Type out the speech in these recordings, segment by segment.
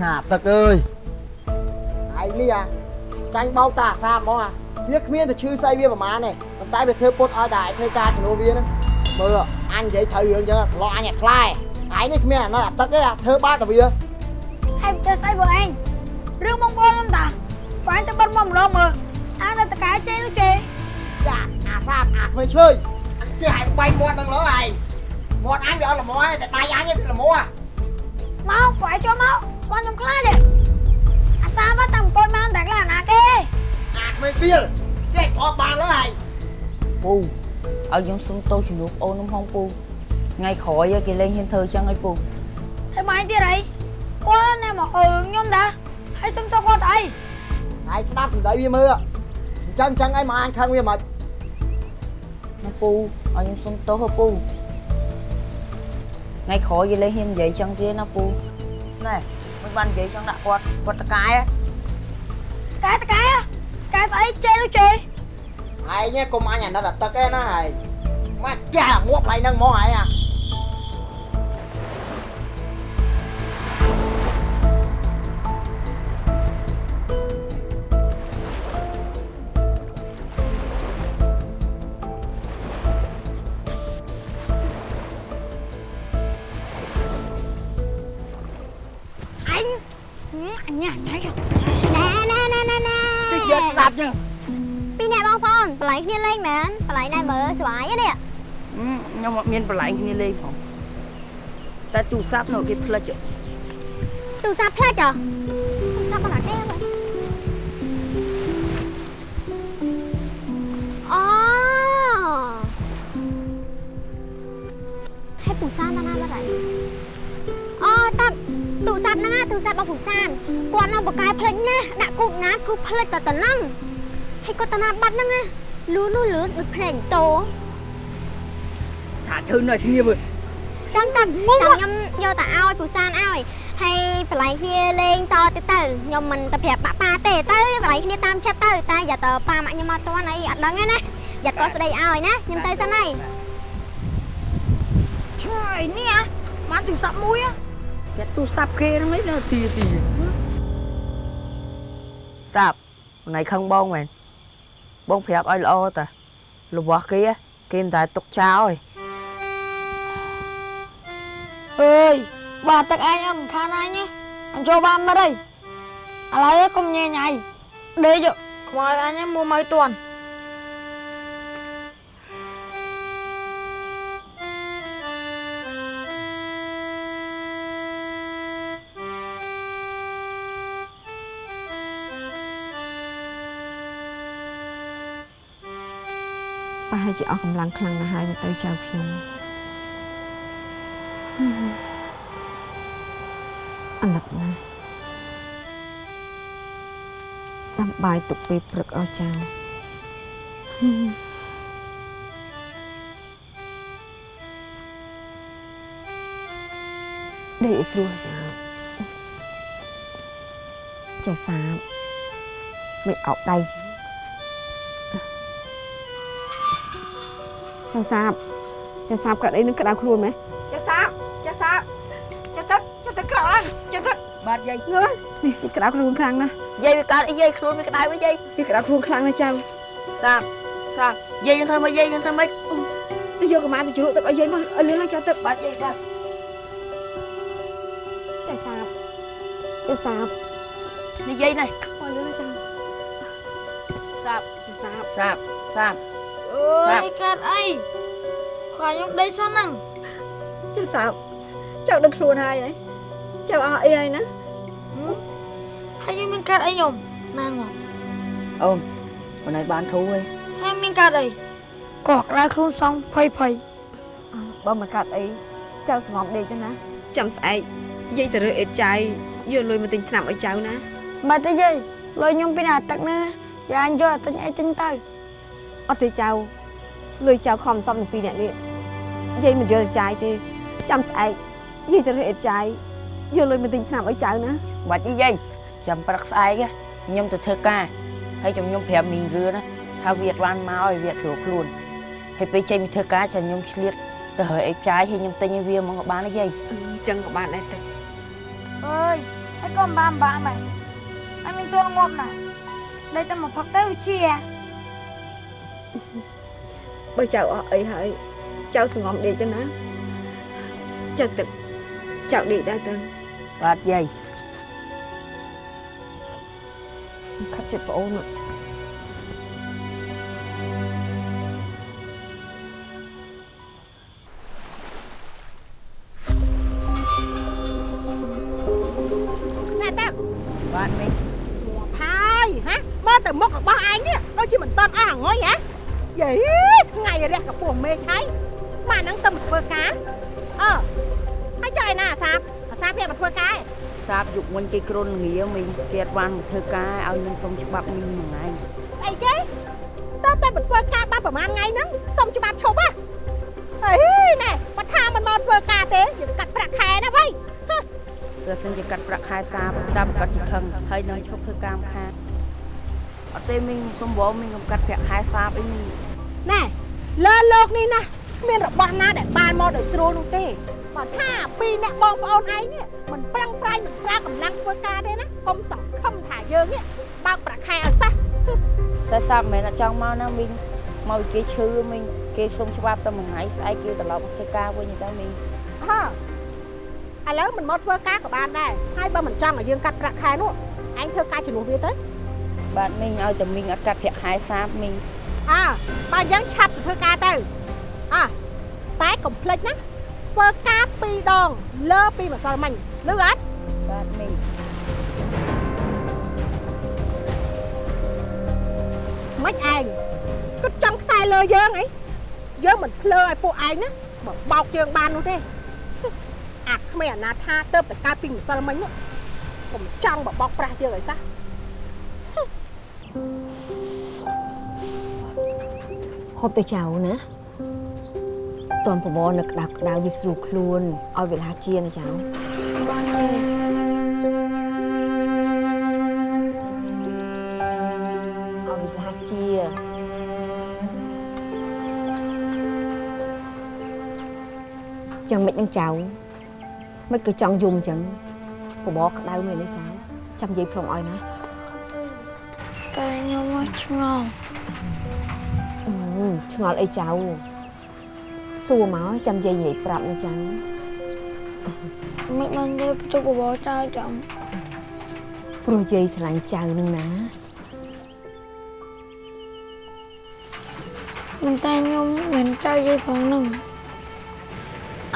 ហាទឹកអើយឯងនេះអាចាញ់បោកតាអាសាហ្មងអាវាគ្មានតែឈឺស្អីវាប្រហែលទេប៉ុន្តែវាធ្វើពុតឲ្យតែឯងធ្វើការជំនួសវាហ្នឹងមើលអញនិយាយត្រូវរឿងចឹងឆ្លោះអញអាខ្លែឯងនេះគ្មានអានៅអាទឹកទេអាធ្វើបាបតែវាហើយទៅស្អីបងឯងរឿងបងប្អូនខ្ញុំតាបងឯងទៅបិទមកម្ដងមើលអាទៅតកែចេនោះចេចាអាសាបអាគ្មានឈើអញចេះឲ្យបាញ់មាត់នឹងលើឯងមាត់អញវាអត់ល្មមទេតែដៃអញវាល្មមមកបងឯងចូលមក ស្មានខ្ញុំខ្លាចទេអាសាមកតាំអង្គុយបានតែខ្លាចណាគេអាគ្មានវាលចេះថតបានលើឯងពូឲ្យខ្ញុំសុំទោសជំនួសអូនខ្ញុំហងពូថ្ងៃក្រោយគេលេងហ៊ានធ្វើចឹងឲ្យពូធ្វើម៉េចទៀតអីគាត់ណែមកអើខ្ញុំតាហើយសុំទៅគាត់អីឯងស្ដាប់សម្ដីវាមើលអញ្ចឹងអញ្ចឹងឯងមកអញខឹងវាមិនណាពូឲ្យខ្ញុំសុំទោសហ៎ពូថ្ងៃក្រោយគេលេងហ៊ាននិយាយចឹងទៀតណាពូណែ មិនបាននិយាយចឹងដាក់គាត់គាត់តកាយតកែតកែតកែស្អីចេនោះចេឯងនេះកុំអញអាណិតអាទឹកឯណាឯងមកចាស់មួកកន្លែងហ្នឹងហ្មងឯងអាអ ខ្ញុំអត់មានបន្លែងគ្នាលេងផងតែទូរស័ព្ទនៅគេផ្លិចទូរស័ព្ទផ្លាច់ចុះទូរស័ព្ទបណ្ណាគេហ្នឹងអូហើយពូសានណាណាបាត់ហើយអូតាទូរស័ព្ទហ្នឹងណាទូរស័ព្ទរបស់ពូសានគាត់នៅបកកាយផ្លេចណាដាក់គូបណាគឺផ្លេចតែតំណឹងហើយគាត់តាណាបាត់ហ្នឹងណាលូនោះលឿនដូចភ្នែកតោថា ធ្វើនៅគ្នាមើលចាំតាចាំខ្ញុំយកទៅឲ្យពូសានឲ្យហើយបលែងគ្នាលេងតទៅទៅខ្ញុំមិនទៅប្រាប់បាក់ប៉ាទេទៅបលែងគ្នាតាមចិត្តទៅតែយ៉ាទៅប៉ាម៉ាក់ខ្ញុំមកតន់អីអត់ដឹងទេណាយ៉ាគាត់ស្ដីឲ្យណាខ្ញុំទៅសិនហើយឆ្លើយនេះអាមកទូរស័ព្ទមួយគេទូរស័ព្ទគេហ្នឹងឯងនៅទីទីសាប់ថ្ងៃខឹងបងមែនបងប្រាប់ឲ្យល្អតារបស់គេគេមិនតែទុកចោលឯង អើយបាទទឹកឯងអត់ខានអញទេអញចូលបានមិនអីឥឡូវកុំញ៉ៃញ៉ៃដេកខ្មោចអញមួមកតន់ប្រហែលជាអស់កម្លាំងខ្លាំងណាស់ហើយមកទៅចៅខ្ញុំ បាយទុកពេលព្រឹកអស់ចៅដេកឲ្យស្រួលចៅចេះសាបមិនអោបដៃចៅសាបចៅសាបកាត់អីនឹងក្តៅខ្លួនមែនចៅសាបចៅសាបចៅទឹកចៅទឹកក្រោកឡើងចៅទឹកបាទយាយងើនេះវាក្តៅខ្លួនខ្លាំងណាស់ យាយវាកើតអីយាយខ្លួនវាក្តៅវិញយាយវាក្តៅខ្លួនខ្លាំងណាស់ចៅសាប់សាប់យាយយើងធ្វើមកយាយយើងធ្វើមកទៅយកកម្មាទៅជ្រក់ទឹកឲ្យយាយមកឲ្យលឿនឡើងចៅទឹកបាទយាយបាទចៅសាបចៅសាបនេះយាយនេះឲ្យលឿនឡើងចៅសាប់ចៅសាបសាប់សាប់អើយកើតអីខ្លាចខ្ញុំដេកសោះហ្នឹងចៅសាបចៅដឹងខ្លួនហើយហ៎ចៅអស់អីហើយណា ហើយយើងមានកើតអីខ្ញុំណាងមកអូនមិនឲ្យបានធូរទេហើយមានកើតអីក៏ក្តៅខ្លួនសងភ័យភ័យបើមិនកើតអីចៅសំងដេកទៅណាចាំស្អែកយាយទៅរើអេតចៅយកលុយមកទិញថ្នាំឲ្យចៅណាមកទៅយាយលុយខ្ញុំពីណាទឹកណាយ៉ាញយកទិញអីទិញទៅអត់ទេចៅលុយចៅខំសំនឹងពីរអ្នកនេះយាយមិនយកចាយទេចាំស្អែកយាយទៅរើអេតចៅយកលុយមកទិញថ្នាំឲ្យចៅណាបាច់យាយ ចាំព្រឹកស្អែកខ្ញុំទៅធ្វើការហើយខ្ញុំខ្ញុំប្រាប់មីងរឿណាថាវាអត់បានមកឲ្យវាស្រួលខ្លួនហើយពេលចេញពីធ្វើការចាំខ្ញុំឆ្លៀតទៅរើអីចាយហើយខ្ញុំទិញឲ្យវាមកក៏បានដែរយាយអញ្ចឹងក៏បានដែរទៅអើយហើយក៏បានបានដែរហើយមានចូលងាប់ណាស់ដែលតែមកផឹកទៅជាបើចៅអស់អីហើយចៅសងំដេកទៅណាចៅទឹកចៅដេកដែរទៅបាទយាយ ខិតចិត្តប្អូនណាណែតាបាទមីងហើយហ៎មើលទៅមុខរបស់ឯងនេះដូចជាមិនតន់អស់អងុយហ៎យេថ្ងៃរះកពស់មេឃហើយស្មានហ្នឹងទៅមកធ្វើការអឺហើយចុះឯណាអាសាបអាសាបវាមកធ្វើការឯង សាបយុគវិញគេគ្រុនងារមីងគេអត់បានមកធ្វើការឲ្យខ្ញុំសុំច្បាប់មីងមួយថ្ងៃអីគេតើតែមកធ្វើការបានប្រហែលថ្ងៃហ្នឹងសុំច្បាប់ឈប់ហ៎អីណែបើថាមិនមកធ្វើការទេយើងកាត់ប្រាក់ខែណាវ៉ៃបើសិនជាកាត់ប្រាក់ខែសាបសាបកាត់ជាខឹងហើយនឹងឈប់ធ្វើការខាតអត់ទេមីងសុំបងមីងកុំកាត់ប្រាក់ខែសាបអីមីងណែលើលោកនេះណា គ្មានរបស់ណាដែលបានមកដោយស្រួលនោះទេបើថាពីរអ្នកបងប្អូនឯងនេះមិនប្រឹងប្រែងមិនប្រើកម្លាំងធ្វើការទេណាកុំសង្ឃឹមថាយើងនេះបើកប្រាក់ខែឲ្យសោះតែសាបមិនមែនអត់ចង់មកណាមីងមកគេឈឺមីងគេសុំច្បាប់តែមួយថ្ងៃស្អែកគេត្រឡប់មកធ្វើការវិញទៅមីងហ៎ឥឡូវមិនមកធ្វើការក៏បានដែរហើយបើមិនចង់ឲ្យយើងកាត់ប្រាក់ខែនោះឯងធ្វើការជំនួសវាទៅបាទមីងឲ្យតែមីងអត់កាត់ប្រាក់ខែសាបមីងអើបើអញ្ចឹងឆាប់ទៅធ្វើការទៅ អើតែកុំភ្លេចណាធ្វើការពីរដង លើពីម្សិលមិញលឺអត់បាទមីងមិនឯងគិតចង់ខ្សែលើយើងអីយើងមិនភ្លើឲ្យពួកឯងណាបើបោកយើងបាននោះទេអាគ្មានអាណាថាទៅតែកើតពីម្សិលមិញនោះកុំចង់បបោកប្រាស់យើងឲ្យសោះហូបទៅចៅណា តនប្រវនៅក្តៅក្តៅវាស្រួលខ្លួនឲ្យវាលាជាណាចៅបានទេឲ្យវាលាជាចឹងមិននឹងចៅមិនក៏ចង់យំចឹងបបរក្តៅមែនទេចៅចាំនិយាយព្រមឲ្យណាតែខ្ញុំមកឆ្ងល់អឺឆ្ងល់អីចៅ សួរមកចាំនិយាយនិយាយប្រាប់ណាចៅមិនបានទេជុកបបរចៅចាំព្រោះយាយស្រឡាញ់ចៅនឹងណាមិនតែខ្ញុំមិនចៅយាយផងនឹង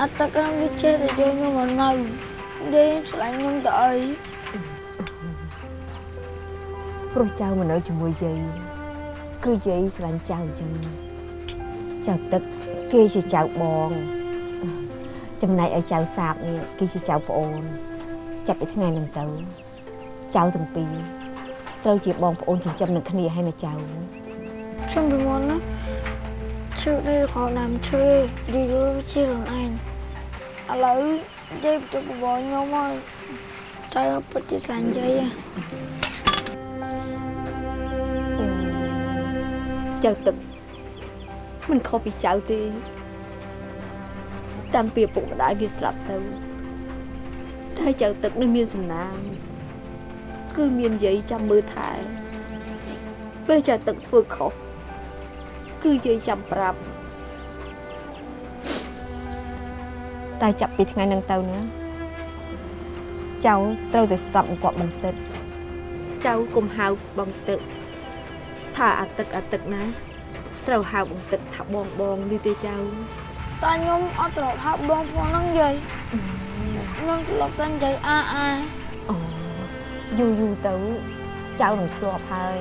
អត់តកម្មវាចេះតែយកខ្ញុំមកនៅយាយឆ្លាញ់ខ្ញុំទៅអីព្រោះចៅមកនៅជាមួយយាយគឺយាយស្រឡាញ់ចៅអញ្ចឹងចៅទឹក គេជាចៅបង ចំណែកឲ្យចៅសាបនេះគេជាចៅប្អូន ចាប់ពីថ្ងៃហ្នឹងទៅចៅទាំងពីរត្រូវជាបងប្អូនចិញ្ចឹមនឹងគ្នាហើយណាចៅខ្ញុំពីមុនណាឈឺនេះខោណាំឈឺយូរយូរជាខ្លួនឯងឥឡូវយាយជុកបបរខ្ញុំមកចៅពិតជាស្លាញ់យាយហ៎ចៅទឹក មិនខុសពីចៅទេតាមពីឪពុកម្ដាយវាស្លាប់ទៅតែចៅទឹកនឹងមានសំណាងគឺមានយាយចាំមើលថែពេលចៅទឹកធ្វើខុសគឺយាយចាំប្រាប់តែចាប់ពីថ្ងៃហ្នឹងទៅណាចៅត្រូវតែស្ដាប់បង្គាប់បងទឹកចៅកុំហៅបងទឹកថាអាទឹកអាទឹកណា ត្រូវហៅបងទឹកថាបងបងនេះទេចៅតែខ្ញុំអត់ត្រប់ហៅបងប្អូនហ្នឹងយាយខ្ញុំធ្លាប់តែនិយាយអាអាអូយូរយូរទៅចៅនឹងធ្លាប់ហើយ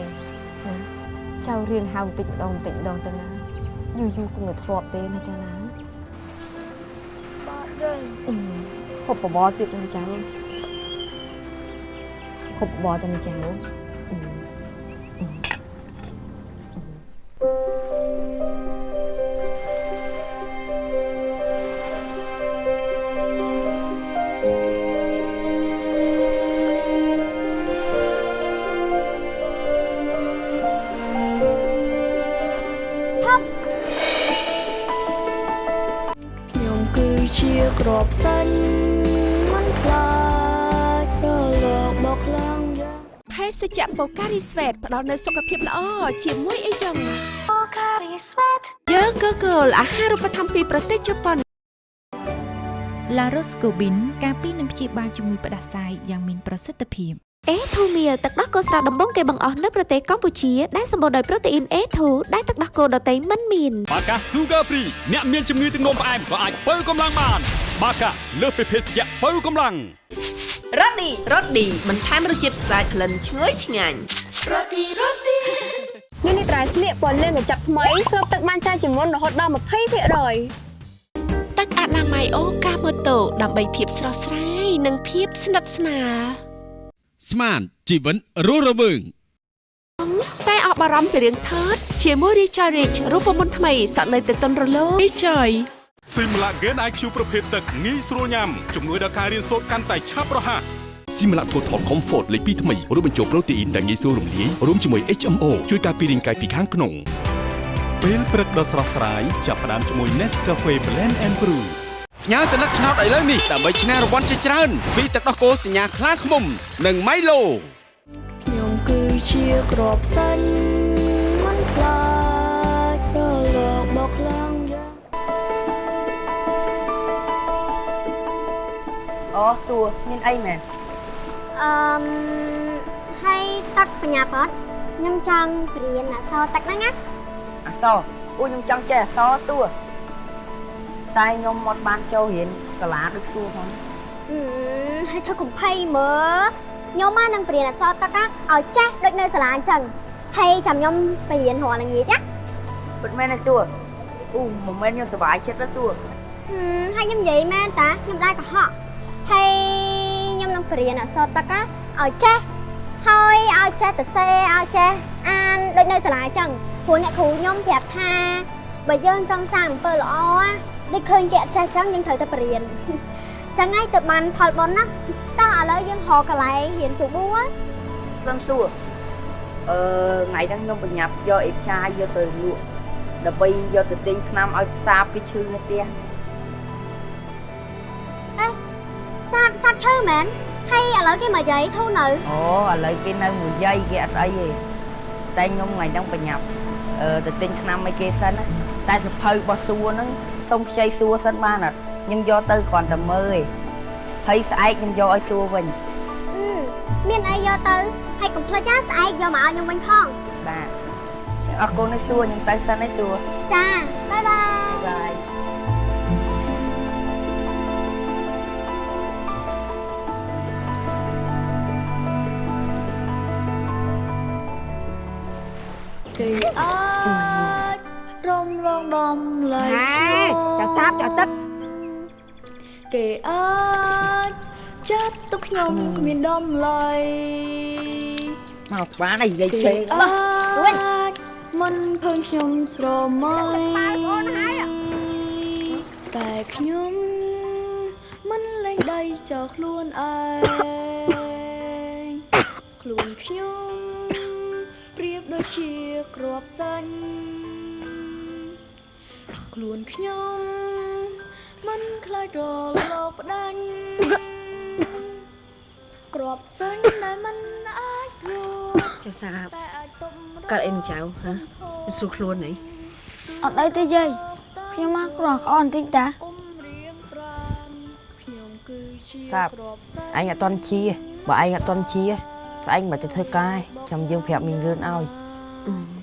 ណាចៅរៀនហៅបន្តិចម្ដងបន្តិចម្ដងទៅណាយូរយូរគង់នឹងធ្លាប់ទេណាចៅណាបាទយាយអឺហូបបបរទៀតណាចៅហូបបបរទៅណាចៅ អឺខ្ញុំគឺជាក្របសាញ់មិនខ្លាចរលសជ្ជៈបូការីស្វេតផ្ដល់នូវសុខភាពល្អជាមួយអីចឹងយើងក៏គោលអាហារូបត្ថម្ភពីប្រទេសជប៉ុនឡារ៉ូស្កូប៊ីនការពីនឹងព្យាបាលជំងឺផ្ដាសាយយ៉ាងមានប្រសិទ្ធភាពអេធូមៀទឹកដោះគោស្រស់ដំបងគេបង្អស់នៅប្រទេសកម្ពុជាដែលសម្បូរដោយប្រូតេអ៊ីន A2 ដែលទឹកដោះគោដតៃមិនមានបាកា Sugar Free អ្នកមានជំងឺទឹកនោមផ្អែមក៏អាចបើកម្លាំងបាន បាកាលើសពីភេសជ្ជៈបើកម្លាំងរ៉ូឌីរ៉ូឌីបន្ថែមរសជាតិស្អាតក្លិនឈ្ងុយឆ្ងាញ់នេះនេះត្រៃស្លៀកពណ៌លឿងកញ្ចប់ថ្មីស្រូបទឹកបានច្រើនជាងមុនរហូតដល់20%ទឹកអនាម័យអូកាម៉ូតូដើម្បីភាពស្រស់ស្រាយនិងភាពស្និទ្ធស្នាលស្មានជីវិតរស់រវើងតែអបអរំពីរឿងថតជាមួយ Richard Rich រូបមន្តថ្មីសក់នៅទៅតុនរលោង Richard ស៊ីមឡាហ្គេន IQ ប្រភេទទឹកងាយស្រួលញ៉ាំជំនួយដល់ការរៀនសូត្រកាន់តែឆាប់រហ័សស៊ីមឡាថូថល Comfort លេខ2ថ្មីរួមបញ្ចូលប្រូតេអ៊ីនដែលងាយស្រួលរំលាយរួមជាមួយ HMO ជួយការពាររាងកាយពីខាងក្នុងពេលព្រឹកដ៏ស្រស់ស្រាយចាប់ផ្ដើមជាមួយ Nescafe Blend and Brew ផ្ញើសញ្ញាឆ្នោតឥឡូវនេះដើម្បីឈ្នះរង្វាន់ជាច្រើនពីទឹកដោះគោសញ្ញាខ្លាឃ្មុំ និង Milo ខ្ញុំគឺជាក្របសាញ់មិនខ្លាចរលកបោកខ្លាំ អូសួរមានអីមែនអឺមហើយទឹកបញ្ញាបតខ្ញុំចង់រៀនអក្សរទឹកហ្នឹងណាអសរអូខ្ញុំចង់ចេះអសរសួរតែខ្ញុំមកបានចូលរៀនសាលាដូចសួរផងអឺហើយធ្វើកំភៃមើលខ្ញុំមកនឹងបរៀនអក្សរទឹកណាឲ្យចេះដូចនៅសាលាអញ្ចឹងហើយចាំខ្ញុំបរៀនរាល់ល្ងាចណាពិតមែនទេសួរអូមិនមែនខ្ញុំសប្បាយចិត្តទេសួរហឹមហើយខ្ញុំនិយាយមែនតាខ្ញុំដែរកុហក ហើយខ្ញុំនឹងបរៀនអក្សរទឹកណាឲ្យចេះហើយឲ្យចេះទៅសេឲ្យចេះអានដូចនៅសាលាអញ្ចឹងព្រោះអ្នកគ្រូខ្ញុំប្រាប់ថាបើយើងចង់សាងអំពើល្អណាដូចឃើញគេអត់ចេះអញ្ចឹងយើងត្រូវតែបរៀនចឹងហើយទៅបានផលបុណ្យណាតោះឥឡូវយើងរកកន្លែងរៀនស៊ូប៊ូណាសំសួរអឺថ្ងៃហ្នឹងខ្ញុំបញ្ញាប់យកអេបឆាយកទៅលក់ដើម្បីយកទៅទិញថ្នាំឲ្យផ្សារពីឈឺនៅផ្ទះ សាបសាបឈើមែនហើយឥឡូវគេមកយាយធូរនៅអូឥឡូវគេនៅមួយយាយគេអត់អីទេតែខ្ញុំថ្ងៃហ្នឹងបញ្ញាប់អឺទៅទិញថ្នាំឲ្យគេសិនណាតែសភៅរបស់សួរហ្នឹងសុំខ្ចីសួរសិនបានអត់ខ្ញុំយកទៅគ្រាន់តែមើលឯងហើយស្អែកខ្ញុំយកឲ្យសួរវិញអឺមានអីយកទៅហើយកុំភ្លេចណាស្អែកយកមកឲ្យខ្ញុំវិញផងបាទចឹងអរគុណឲ្យសួរខ្ញុំទៅសិនឯងសួរចាបាយបាយបាយ គេអាចរំលងដំឡៃហេចៅសាបចៅទឹកគេអាចចាត់ទុកខ្ញុំមានដំឡៃមកបានហើយនិយាយគេពេកអាចមិនភើងខ្ញុំស្រមៃតែខ្ញុំមិនលែងដៃចោលខ្លួនឯងខ្លួនខ្ញុំប្រៀបដូច ជាក្របសាញ់ខ្លួនខ្ញុំមិនខ្លាចរលកផ្ដាច់ក្របសាញ់ដែលមិនអាចរួចចៅសាបតែអាចទុំកើតអីនឹងចៅហ៎មិនស្រួលខ្លួនអីអត់អីទេយាយខ្ញុំមកក្រោះក្អនបន្តិចតាសាបអញអត់តន់ជាបើឯងអត់តន់ជាស្អែកមិនទៅធ្វើការឯងចាំយើងប្រាប់មីងរឿនឲ្យ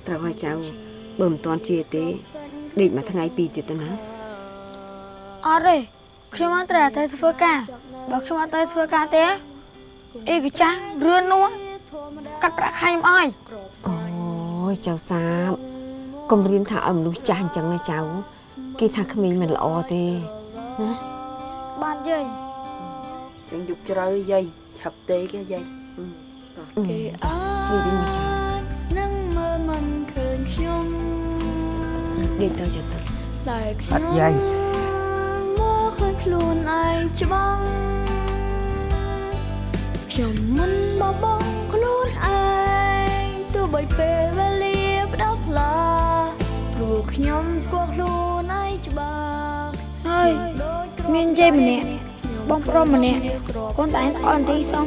ត្រូវឲ្យចៅបើមិនតាន់ជាទេដេកមួយថ្ងៃពីរទៀតទៅណាអត់ទេខ្ញុំអត់ត្រូវតែធ្វើការបើខ្ញុំអត់ទៅធ្វើការទេអីកចាស់រឿននោះកាត់ប្រាក់ខែខ្ញុំអើយអូយចៅសាបកុំរៀនថាឲ្យមនុស្សចាស់អញ្ចឹងណាចៅគេថាក្មេងមិនល្អទេណាបាទយាយចឹងយប់ជ្រៅយាយឆាប់ទេគេយាយគេអាចនឹង ដេកទៅចៅទឹកតែខ្អខ្ញុំត់យាយមកឃើញខ្លួនឯងច្បាស់ខ្ញុំមិនបបងខ្លួនឯងទោះបីពេលវេលាផ្ដោតផ្លាព្រោះខ្ញុំស្គាល់ខ្លួនឯងច្បាស់ហើយមានយាយម្នាក់បងប្រុសម្នាក់កូនតែឯងអត់ទីសង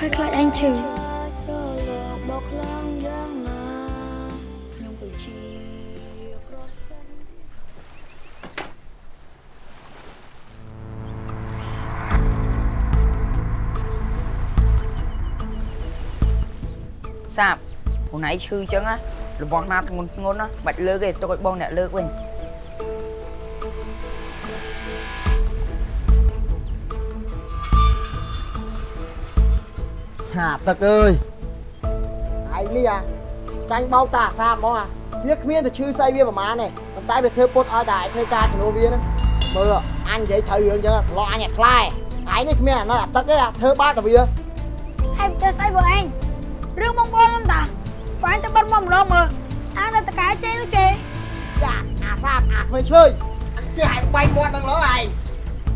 ហើយខ្លាចឯងឈឺ សាបខ្លួនឯងឈឺអញ្ចឹងណារបស់ណាធ្ងន់ធ្ងន់ណាបាច់លើកទេទុកឲ្យបងអ្នកលើកវិញហាទឹកអើយឯងនេះអាចាញ់បោកតាអាសាបហ្មងអាវាគ្មានតែឈឺស្អីវាប្រហែលទេប៉ុន្តែវាធ្វើពុតឲ្យតែឯងធ្វើការជំនួសវាហ្នឹងមើលអញនិយាយត្រូវរឿងអញ្ចឹងឆ្លោះអញអាខ្លែឯងនេះគ្មានអានៅអាទឹកទេអាធ្វើបាបតែវាហើយទៅស្អីបងឯង រឿងបងប្អូនខ្ញុំតាបងឯងទៅបិទមកម្ដងមើលអានទៅតកែចេនោះចេចាអាសាបអាគ្មានឈើអញចេះឲ្យបាញ់មាត់នឹងលើឯង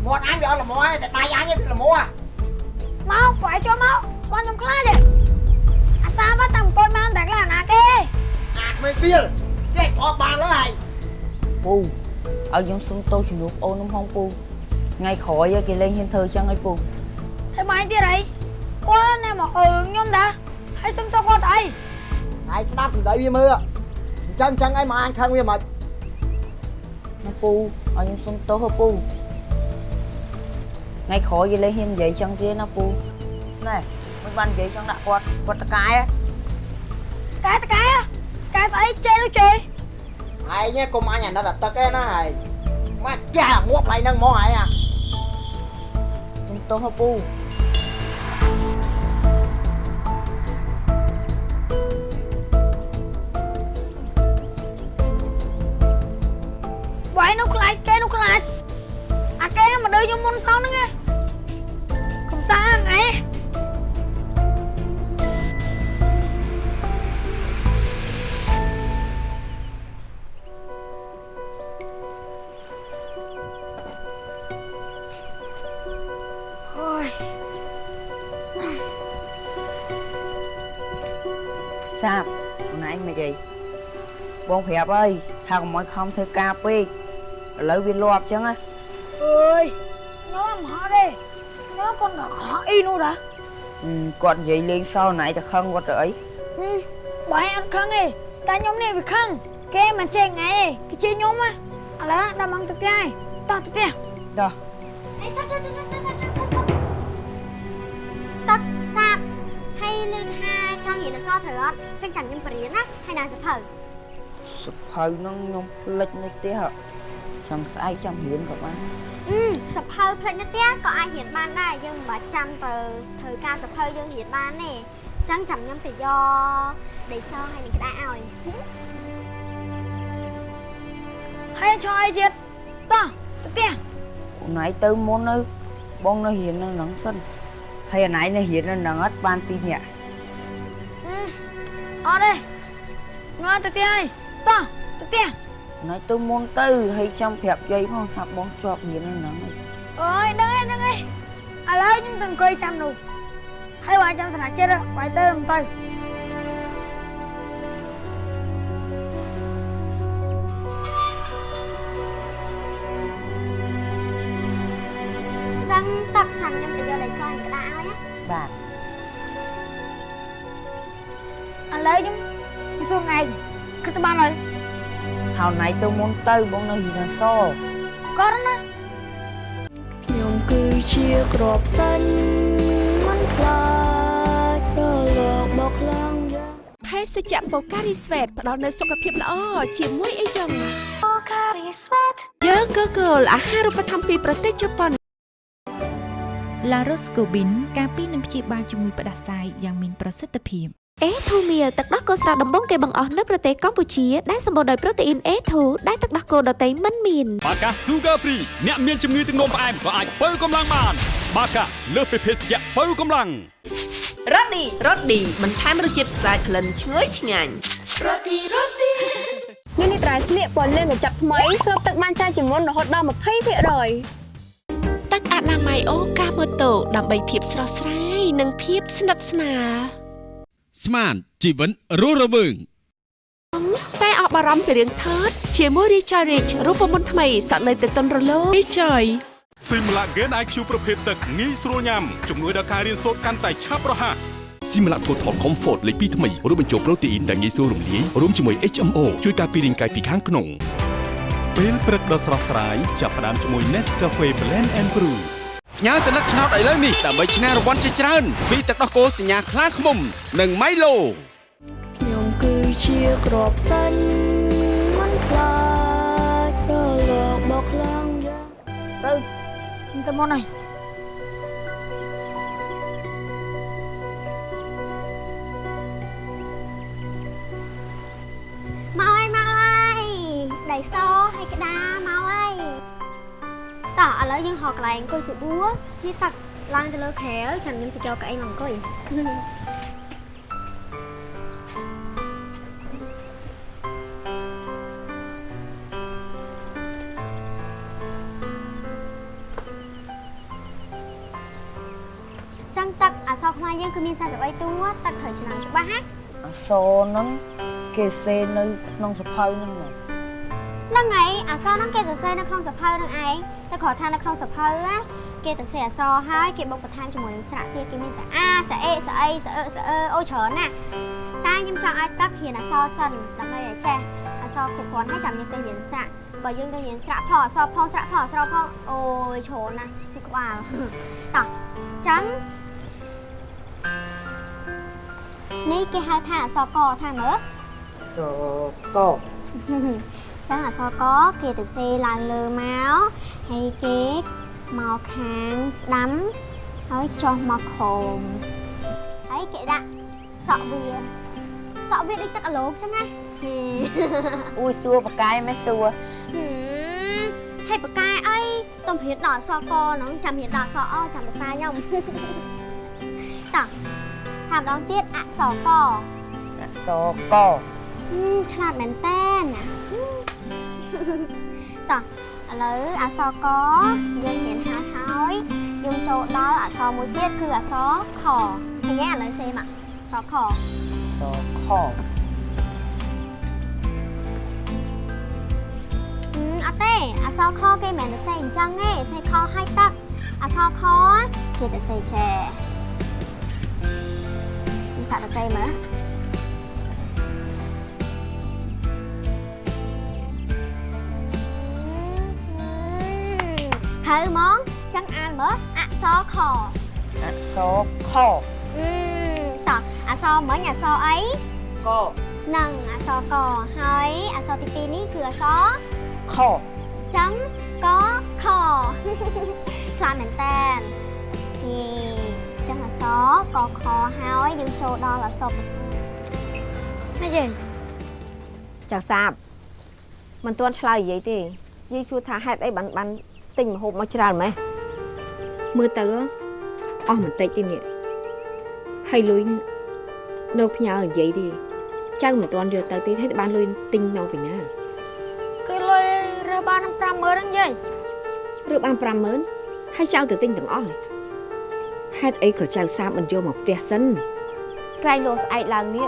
មាត់អញវាអត់ល្មមទេតែដៃអញវាល្មមមកបងឯងចូលមកស្មានខ្ញុំខ្លាចទេអាសាមកតាំអង្គុយបានតែខ្លាចណាគេអាគ្មានវាលចេះអត់បានលើឯងពូឲ្យខ្ញុំសុំទោសជំនួសអូនខ្ញុំហងពូថ្ងៃក្រោយគេលេងហ៊ានធ្វើអញ្ចឹងឲ្យពូធ្វើម៉េចទៀតអីគាត់ណែមកអើខ្ញុំតា ហើយសុំទៅគាត់អីឯងស្ដាប់សម្ដីវាមើលអញ្ចឹងអញ្ចឹងឯងមកអញខឹងវាមិនណាពូឲ្យខ្ញុំសុំទោសហ៎ពូថ្ងៃក្រោយគេលេងហ៊ាននិយាយអញ្ចឹងទៀតណាពូណែមិនបាននិយាយអញ្ចឹងដាក់គាត់គាត់តកាយហ៎តកែតកែតកែស្អីចេនោះចេឯងនេះកុំអញអាណិតអាទឹកឯណាឯងមកចាស់មួកកន្លែងហ្នឹងហ្មងឯងអាសុំទោសហ៎ពូ នោះខ្លាចគេនោះខ្លាចអាគេមកដើរខ្ញុំមុនសងហ្នឹងឯងកុំសាងឯងអូយសាបខ្លួនឯងមិនអីបងប្រាប់អើយថាកុំឲ្យខំធ្វើការពេក ឥឡូវវាលាប់អញ្ចឹងណាអើយខ្ញុំមិនហត់ទេខ្ញុំ còn được khó y nữa đã អឺគាត់និយាយលេងសើណៃតែខឹងគាត់ទៅអី ừ, bọn em ăn khăn đi ta nhóm này bị khăn cái mà chơi ngày cái chơi nhóm á à lá đâm ăn thực ai to thực tiền តោះអេចុះចុះចុះចុះចុះចុះទឹកសាបហើយលើថាចង់រៀនអក្សរត្រូវអត់ចឹងចាំខ្ញុំបរៀនណាហើយដល់សភៅសភៅហ្នឹងខ្ញុំភ្លេចនៅផ្ទះ ចង់ស្អែកចាំរៀនក៏បានអឺសភៅផ្លេចនៅផ្ទះក៏អាចរៀនបានដែរយើងមិនបាច់ចាំទៅធ្វើការសភៅយើងរៀនបានទេចឹងចាំខ្ញុំទៅយកដីសហើយនឹងក្តារឲ្យ hay cho ai ទៀតតោះទៅផ្ទះខ្លួនឯងទៅមុននៅបងនៅរៀននៅហ្នឹងសិនហើយអណៃនៅរៀននៅហ្នឹងអត់បានពីរនាក់អត់ទេងើទៅផ្ទះហើយតោះទៅផ្ទះអ ណៃទៅមុនទៅហើយចាំប្រាប់យាយផងថាបងជាប់រៀននៅហ្នឹងហើយអើយដឹងហើយដឹងហើយឥឡូវខ្ញុំទៅអង្គុយចាំនោះហើយបើចាំស្នាចិត្តបាយទៅមិនទៅ ហើយអណៃទៅមុនទៅបងនៅរៀនអក្សរគាត់ណាខ្ញុំគឺជាក្របសាញ់មិនខ្លាចរលកបោកខ្លាំងយ៉ាងភេសជ្ជៈបូការីស្វេតផ្ដល់នូវសុខភាពល្អជាមួយអីចឹងបូការីស្វេតយើងក៏គោលអាហារូបត្ថម្ភពីប្រទេសជប៉ុនឡារ៉ូស្កូប៊ីនការពីនឹងព្យាបាលជំងឺផ្ដាសាយយ៉ាងមានប្រសិទ្ធភាព អេធូមៀលទឹកដោះគោស្រស់ដំបងគេបង្អស់នៅប្រទេសកម្ពុជាដែលសម្បូរដោយប្រូតេអ៊ីន A2 ដែលទឹកដោះគោដតៃមិនមានបាកា Sugar Free អ្នកមានជំងឺទឹកនោមផ្អែមក៏អាចបើកម្លាំងបាន បាកាលើសពីភេសជ្ជៈបើកម្លាំងរ៉ូឌីរ៉ូឌីបន្ថែមរសជាតិស្អាតក្លិនឈ្ងុយឆ្ងាញ់រ៉ូឌីរ៉ូឌីនេះនេះត្រៃស្លៀកពណ៌លឿងកញ្ចប់ថ្មីស្រូបទឹកបានច្រើនជាងមុនរហូតដល់20%ទឹកអនាម័យអូកាម៉ូតូដើម្បីភាពស្រស់ស្រាយនិងភាពស្និទ្ធស្នាល ស្មានជីវិតរស់រវើងតែអស់បារម្ភពីរឿងថើតជាមួយ Richard Rich រូបមន្តថ្មីសក់នៅទៅតុនរលោង Richard ស៊ីមឡាហ្គេន IQ ប្រភេទទឹកងាយស្រួលញ៉ាំជំនួយដល់ការរៀនសូត្រកាន់តែឆាប់រហ័សស៊ីមឡា Total Comfort លេខ2ថ្មីរួមបញ្ចូលប្រូតេអ៊ីនដែលងាយស្រួលរំលាយរួមជាមួយ HMO ជួយការពាររាងកាយពីខាងក្នុងពេលព្រឹកដ៏ស្រស់ស្រាយចាប់ផ្ដើមជាមួយ Nescafe Blend and Brew ញ៉ាសញ្ញាឆ្នោតឥឡូវនេះដើម្បីឈ្នះរង្វាន់ជាច្រើនពីទឹកដោះគោសញ្ញាខ្លាឃ្មុំ និង Milo គឺជាក្របសិនមិនខ្លាចរលកបោកខ្លាំងយ៉ាងទៅទៅមុនហើយមកហើយមកហើយដៃសហើយក្តារមកហើយ តោះឥឡូវយើងហៅកន្លែងអង្គុយស្បួរនេះតាក់ឡើងទៅលើខែលចាំខ្ញុំទៅយកកៅអីមកអង្គុយចឹងទឹកអសរខ្មែរយើងគឺមាន43តួទឹកត្រូវឆ្នាំច្បាស់ណាអសរហ្នឹងគេសេនៅក្នុងសភៅហ្នឹងណាហ្នឹងហើយអសរហ្នឹងគេសរសេរនៅក្នុងសភៅហ្នឹងឯងតែ គ្រាន់ថានៅក្នុងសភៅណាគេទៅសេអសរហើយគេបុកបន្ថែមជាមួយនឹងស្រៈទៀតគេមានស្រៈអាស្រៈអេស្រៈអីស្រៈអឺស្រៈអឺអូច្រើនណាស់តែខ្ញុំចង់ឲ្យទឹករៀនអសរសិនដើម្បីឲ្យចេះអសរគ្រប់គ្រាន់ហើយចាំយើងទៅរៀនស្រៈបើយើងទៅរៀនស្រៈផងអសរផងស្រៈផងអសរផងអូយច្រើនណាស់ពីក្បាលតោះចឹងនេះគេហៅថាអសរកថាមើលសក ចឹងអក្សរកគេទៅសេឡើងលើមកហើយគេមកខាងស្ដាំហើយចុះមកក្រោមហើយគេដាក់សក់វាសក់វាដូចទឹកអាឡូកចឹងណាអួយសួរបកាយមិនសួរហឹមហើយបកកែអីតំព្រានដល់អក្សរកហ្នឹងចាំរៀនដល់អក្សរអចាំភាសាខ្ញុំតោះថាម្ដងទៀតអក្សរកអសរកហឹមឆ្លាតមែនតើណា តោះឥឡូវអក្សរកយើងរៀនហើយហើយយើងចូលដល់អក្សរមួយទៀតគឺអក្សរខឃើញទេឥឡូវសេមកអក្សរខសខហឹមអត់ទេអក្សរខគេមិនមែនទៅសេអញ្ចឹងទេសេខឲ្យទឹកអក្សរខគេទៅសេចែនេះសាក់ទៅសេមើល ត្រូវហ្មងចឹងអានមើលអក្សរខអសរខអឺតោះអក្សរមិញអក្សរអីកនឹងអក្សរកហើយអក្សរទី2នេះគឺអក្សរខចឹងកខឆ្លាតមែនតើហេចឹងអក្សរកខហើយយើងចូលដល់អក្សរនេះយាយចៅសាបមិនទាន់ឆ្លើយនិយាយទេយាយសួរថាហេតុអីបានបាន ទិញម្ហូបមកច្រើនម៉េះមើលទៅអស់បន្តិចទេនេះហើយលុយនេះនៅផ្ញើនិយាយទេចៅមិនទាន់យកទៅទេហើយបានលុយទិញមកពីណាគឺលុយរើសបាន50000ហ្នឹងយាយឬបាន50000ហើយចៅទៅទិញទាំងអស់នេះហេតុអីក៏ចៅសាបមិនយកមកផ្ទះសិនក្រែងលោស្អែកឡើងនេះ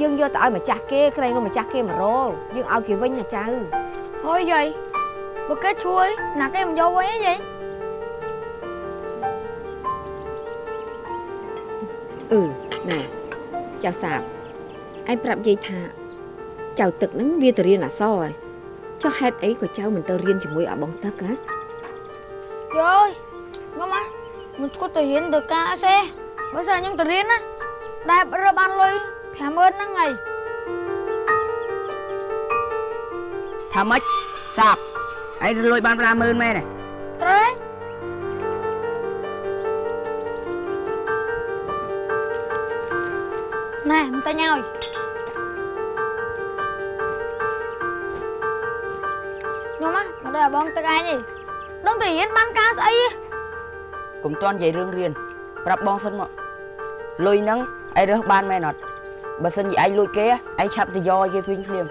យើងយកទៅឲ្យម្ចាស់គេក្រែងលោម្ចាស់គេមករកយើងឲ្យគេវិញណាចៅហើយយាយ បើគេជួយណាគេមិនយកវិញទេយាយអឺណែចៅសាបឯងប្រាប់យាយថាចៅទឹកហ្នឹងវាទៅរៀនអក្សរហើយចុះហេតុអីក៏ចៅមិនទៅរៀនជាមួយអាបងទឹកហ៎យាយខ្ញុំហ่ะមិនស្គត់ទៅរៀនទៅការអីទេបើសិនខ្ញុំទៅរៀនណាដែលរើសបានលុយ50000ហ្នឹងហើយថាម៉េចសាប់ ឯងលុយបាន50000មែនទេត្រូវណែមិនតែញឲ្យខ្ញុំហ่ะមកដល់បងទឹកឯងទេដឹងតែរៀនបានការស្អីទេកុំតន់និយាយរឿងរៀនប្រាប់បងសិនមកលុយហ្នឹងឯងរើសបានមែនអត់បើសិនជាឯងលួចគេឯងឆាប់ទៅយកឲ្យគេវិញភ្លាម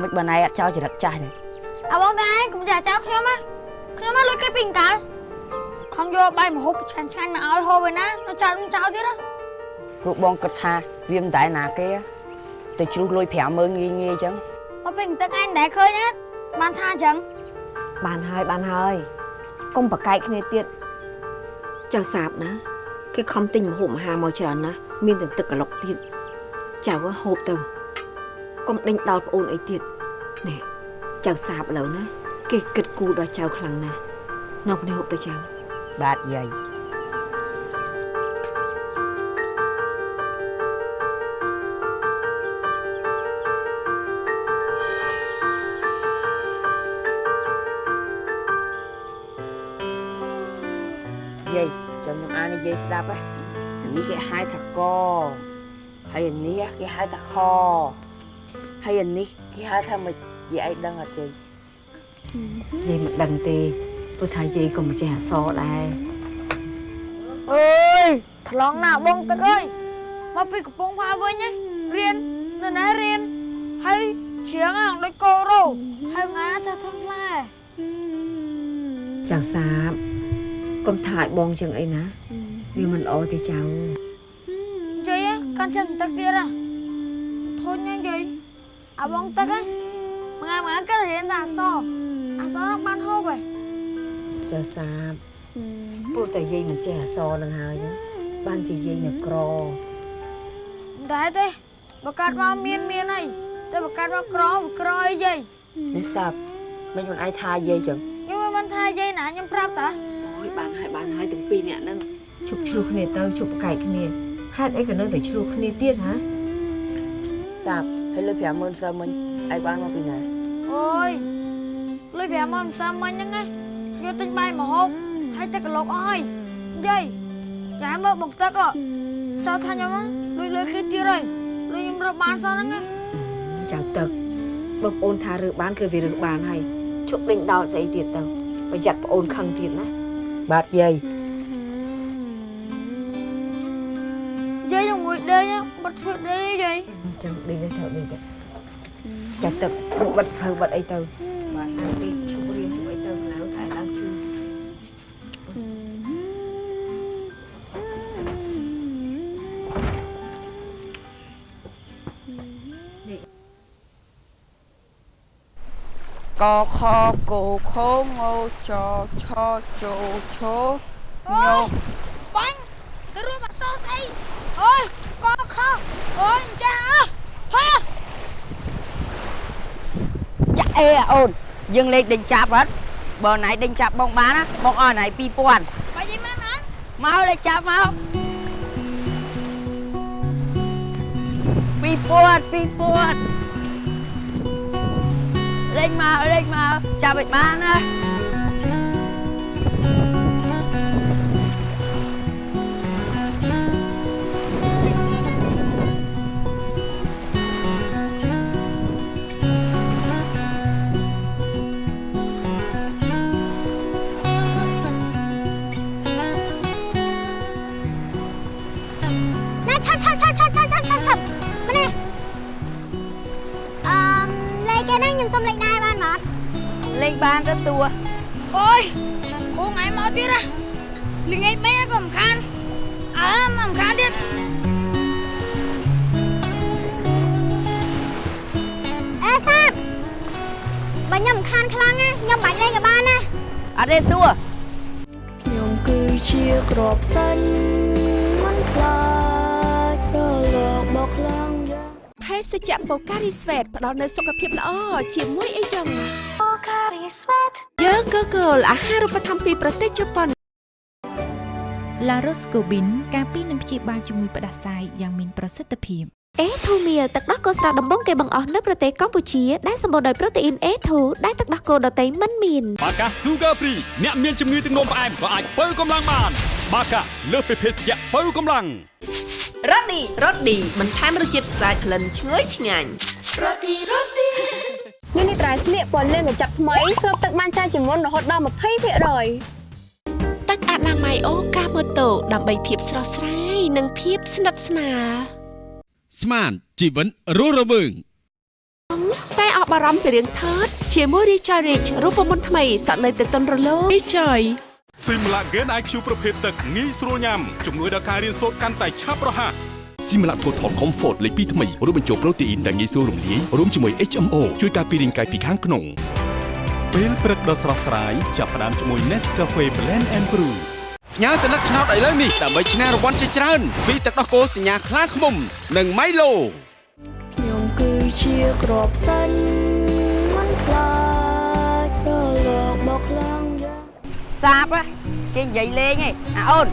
មិនបានឯងអត់ចោលចរិតចាស់ទេ អាបងតែឯងកុំចាចាប់ខ្ញុំណាខ្ញុំមកលុយគេពីអង្កលខំយកបាយមហូបឆ្ងាញ់ឆ្ងាញ់មកឲ្យហូបឯណានៅចោលចោលទៀតណាព្រោះបងគិតថាវាមិនតែណាគេទៅជ្រុះលុយ50000ងាយងាយអញ្ចឹងមកពេញទឹកឯងដែលឃើញណាបានថាអញ្ចឹងបានហើយបានហើយកុំប្រកែកគ្នាទៀតចៅសាបណាគេខំទិញម្ហូបអាហារមកច្រើនណាស់មានទាំងទឹកកន្លុកទៀតចៅហូបទៅកុំដេញដល់ប្អូនអីទៀតណែ ចៅសាបឥឡូវណាគេគិតគូរដល់ចៅខ្លាំងណាស់នៅនេះហូបទៅចៅបាទយាយយាយចាំខ្ញុំអាននិយាយស្ដាប់ហ៎អានេះគេហៅថាកហើយអានេះគេហៅថាខហើយអានេះគេហៅថាម នជាអីដឹងអត់យាយយាយមិនដឹងទេព្រោះថាយាយក៏មិនចេះអក្សរដែរអើយថ្លង់ណាបងទឹកអើយមកពីកំពង់ផាវិញណារៀននៅណារៀនហើយជ្រៀងអាដូចកោរោហើយងាថាធំខ្លាចៅសាបកុំថាឲ្យបងចឹងអីណាវាមិនល្អទេចៅយាយកាន់ chân ទឹកទៀតហ៎ធុញណាយាយអាបងទឹកហ៎មួយ ថ្ងៃមួយថ្ងៃក៏រៀនតែអសអសរបានហូបហ៎ចៅសាបព្រោះតែយាយមិនចេះអក្សរនឹងហើយណាបានជាយាយនៅក្រមិនដែរទេបើកាត់មកមានមានអីតែបើកាត់មកក្រវាក្រអីយាយនេះសាប់មិនមិនឯងថាយាយចឹងខ្ញុំមិនបានថាយាយណាខ្ញុំប្រាប់តាអូយបានហើយបានហើយទាំងពីរនាក់ហ្នឹងជប់ឆ្លោះគ្នាទៅជប់ប្រកែកគ្នាហេតុអីក៏នៅតែឆ្លោះគ្នាទៀតហ៎សាប់ហើយលើ50000សើមិញឯងបានមកពីណា អូយលុយ50000មិនសមមិញហ្នឹងណាយកទិញបាយមកហូបហើយទឹកកន្លុកអស់ហើយយាយចាមើលបង្ទឹកអចោលថាខ្ញុំណាលុយលុយគេទៀតហើយលុយខ្ញុំរកបានសោះហ្នឹងណាចៅទឹកបើប្អូនថារើបានគឺវារើបានហើយជប់ដេញដោលស្អីទៀតទៅប្រយ័ត្នប្អូនខឹងទៀតណាបាទយាយយាយមួយដេញបាត់ធ្វើដេញយាយចឹងដេញទៅចៅដេញទៅ ចាក់ទឹកពួកបាត់ស្ខៅបាត់អីទៅបាទអានទីជប់រៀនជប់អីទៅនៅស្អែកឡើងឈឺកខកូខងចឆជោឈោញោបាញ់ទៅរួមអក្សរស្អីអូយកខអូយមិនចាស់អើថយចាក់ អេអូនយើងលេខដេញចាប់អត់បើណៃដេញចាប់បងបានណាបងអស់ណៃ2000បាយយាយមកណាមកលេខចាប់មក2000 2000លេខមកលេខមកចាប់ឲ្យបានណាណា តួអូយគូថ្ងៃមកទៀតណាល្ងាចមិញក៏មិនខានអើមិនខានទៀតអេសាបបើខ្ញុំមិនខានខ្លាំងណាខ្ញុំបាច់លេងក៏បានណាអត់ទេសួរខ្ញុំគឺជាក្របសាញ់មិនខ្លាចរលកបោកខ្លាំងយ៉ាងភេសជ្ជៈបូការីស្វេតផ្ដល់នូវសុខភាពល្អជាមួយអីចឹងបូការីស្វេត យើងក៏គោលអាហារូបត្ថម្ភពីប្រទេសជប៉ុន La Roscobin ការពីនឹងព្យាបាលជំងឺផ្ដាសាយយ៉ាងមានប្រសិទ្ធភាពអេធូមៀទឹកដោះគោស្រស់ដំបងគេបង្អស់នៅប្រទេសកម្ពុជាដែលសម្បូរដោយប្រូតេអ៊ីន A2 ដែលទឹកដោះគោដតៃមិនមានបាកា Sugar Free អ្នកមានជំងឺទឹកនោមផ្អែមក៏អាចបើកម្លាំងបាន បាកាលើសពីភេសជ្ជៈបើកម្លាំងរ៉ូឌីរ៉ូឌីបន្ថែមរសជាតិស្អាតក្លិនឈ្ងុយឆ្ងាញ់រ៉ូឌីរ៉ូឌី នេះនេះត្រៃស្លៀកពណ៌លឿងកញ្ចប់ថ្មីស្រូបទឹកបានច្រើនជាងមុនរហូតដល់20%ទឹកអនាម័យអូកាម៉ូតូដើម្បីភាពស្រស់ស្រាយនិងភាពស្និទ្ធស្នាលស្មានជីវិនរស់រវើងតែអបអរំពីរឿងថតជាមួយ Richard Rich រូបមន្តថ្មីសក់នៅទៅតុនរលោង Richard ស៊ីមឡាហ្គេន IQ ប្រភេទទឹកងាយស្រួលញ៉ាំជំនួយដល់ការរៀនសូត្រកាន់តែឆាប់រហ័ស ស៊ីមឡាថូថល Comfort លេខ2ថ្មីរួមបញ្ចូលប្រូតេអ៊ីនដែលងាយស្រួលរំលាយរួមជាមួយ HMO ជួយការពាររាងកាយពីខាងក្នុងពេលព្រឹកដ៏ស្រស់ស្រាយចាប់ផ្ដើមជាមួយ Nescafe Blend and Brew ផ្ញើសញ្ញាឆ្នោតឥឡូវនេះដើម្បីឈ្នះរង្វាន់ជាច្រើនពីទឹកដោះគោសញ្ញាខ្លាឃ្មុំ និង Milo ខ្ញុំគឺជាក្របសាញ់មិនខ្លាចរលកបោកខ្លាំងយ៉ាងសាបហ៎គេនិយាយលេងឯងអាអូន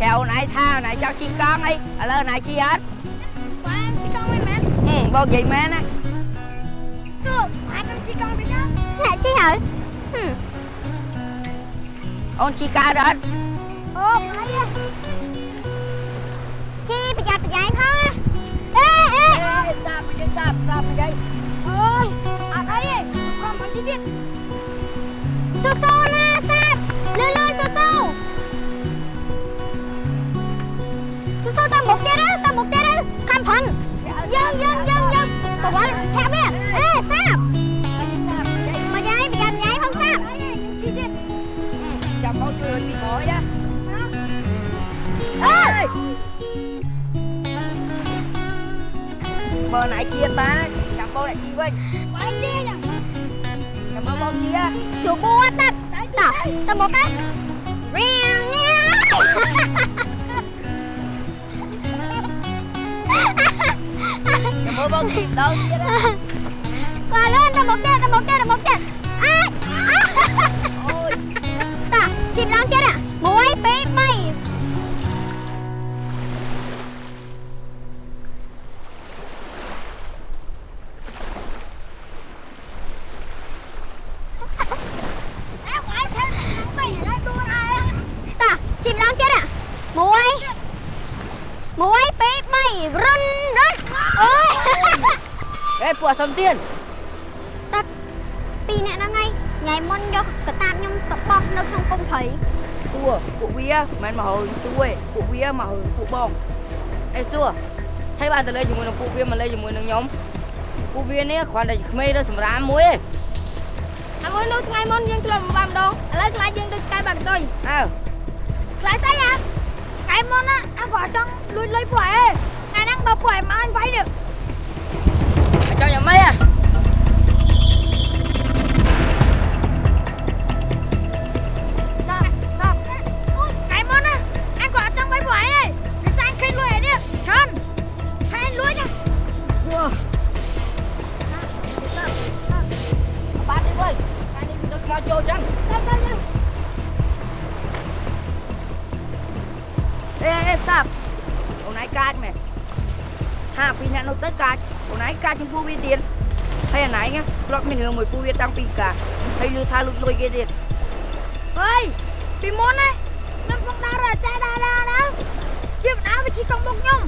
គេអូនឯងថាអូនឯងចង់ជិះកង់អីឥឡូវអូនឯងជិះអត់បាទជីកង់មិនមែនហឹមបងនិយាយមែនណាទៅអាចទៅជីកង់វិញណាអ្នកជិះហើយហឹមអូនជិះកើតអត់អអូអីជីប្រយ័ត្នប្រយែងផងអេអេសាប់មិនសាប់សាប់មិនអូយអត់អីទេកុំមកជីទៀតស៊ូស៊ូណា ស៊ូស៊ូតាមមុខទៀតតាមមុខទៀតខំប្រន់យើងយើងយើងយើងប្រវត្តិធាក់វាអេសាប់មកយាយប្រយ័ត្នយាយផងសាប់ជី មើលបងគេម្ដងទៀតបាទលឿនទៅមុខទៀតទៅមុខទៀតទៅមុខទៀតអាអូយតាជីម្ដងទៀត1 2 ទៀនតាពីរអ្នកហ្នឹងឯងញ៉ៃមុនយកកតាបខ្ញុំទៅបោះនៅក្នុងកុំព្រៃសួរពួកវាមិនមកហើយសួរទេពួកវាមកហើយពួកបងអេសួរហើយបានទៅលេងជាមួយនឹងពួកវាមកលេងជាមួយនឹងខ្ញុំពួកវានេះគ្រាន់តែជាក្មេងទៅសម្រាមមួយទេហើយមួយនោះថ្ងៃមុនយើងធ្លាប់មកម្ដងឥឡូវខ្លាចយើងដូចកាយបាក់ទុយអើខ្លាចស្អីហ៎ថ្ងៃមុនណាអញក៏ចង់លួចលុយពួកឯងថ្ងៃហ្នឹងបើពួកឯងមកអញវាយនេះ ចង់យ៉ាង ណាធ្លាប់មានរឿងមួយពួកវាតាំងពីកាហើយលឺថាលុចលុយគេទៀតអើយពីមុនណាខ្ញុំផងដើររចាដើរដើរដើរវាមិនដើរវាជិះកង់មុខខ្ញុំ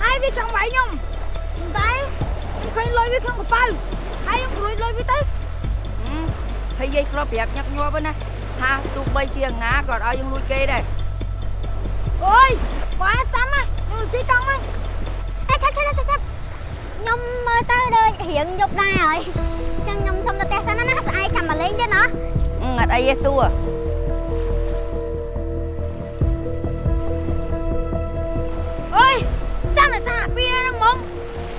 ហើយវាចង់វាយខ្ញុំតែខ្ញុំឃើញលុយវាក្នុងកប៉ៅហើយខ្ញុំព្រួយលុយវាទៅហើយយាយធ្លាប់ប្រាប់ញឹកញាប់ណាថាទោះបីជាណាក៏ឲ្យយើងលួចគេដែរអូយបើសាំណាខ្ញុំជិះកង់មក ខ្ញុំមើលទៅដូចរៀងយប់ដែរហើយចឹងខ្ញុំសុំទៅផ្ទះសិនណាស្អែកចាំមកលេងទៀតណាអឺអត់អីទេសួរអើយសាំណាសាពីហ្នឹងហ្មង